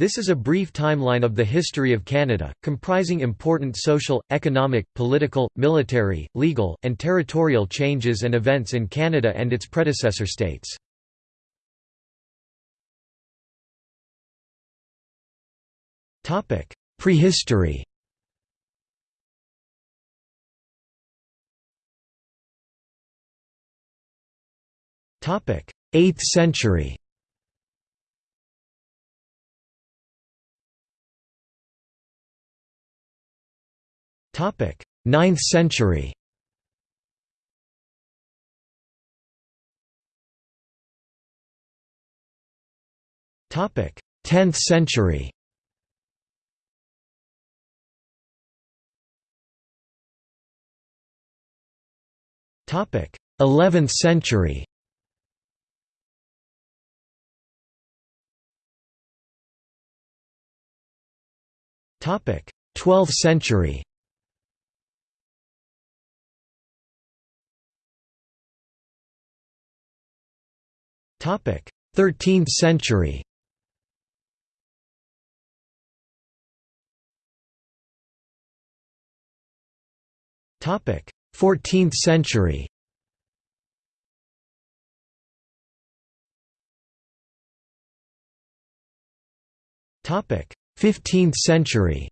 This is a brief timeline of the history of Canada, comprising important social, economic, political, military, legal, and territorial changes and events in Canada and its predecessor states. Prehistory Topic: 8th century. 9th century. Topic: 10th century. Topic: 11th century. Topic: 12th century. 13th century. Topic: 14th century. Topic: 15th century.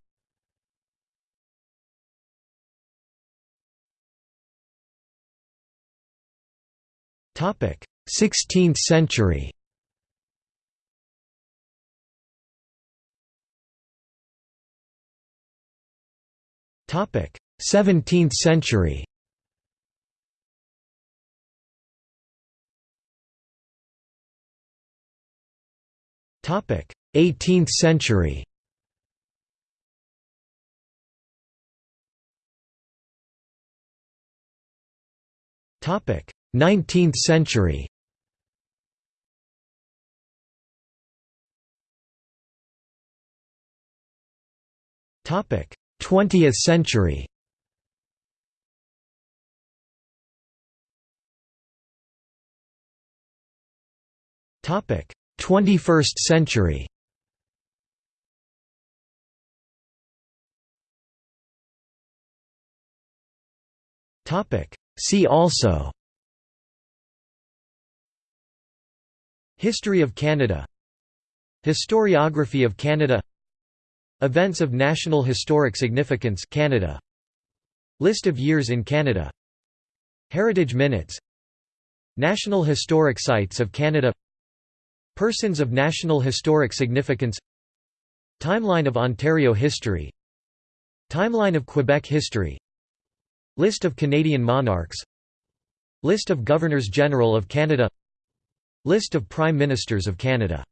Topic 16th century. Topic 17th century. Topic 18th century. Topic: 19th century. 20th century. Topic: 21st century. Topic: See also. History of Canada. Historiography of Canada Events of National Historic Significance Canada. List of years in Canada. Heritage Minutes. National Historic Sites of Canada. Persons of National Historic Significance. Timeline of Ontario history. Timeline of Quebec history. List of Canadian monarchs. List of Governors-General of Canada. List of Prime Ministers of Canada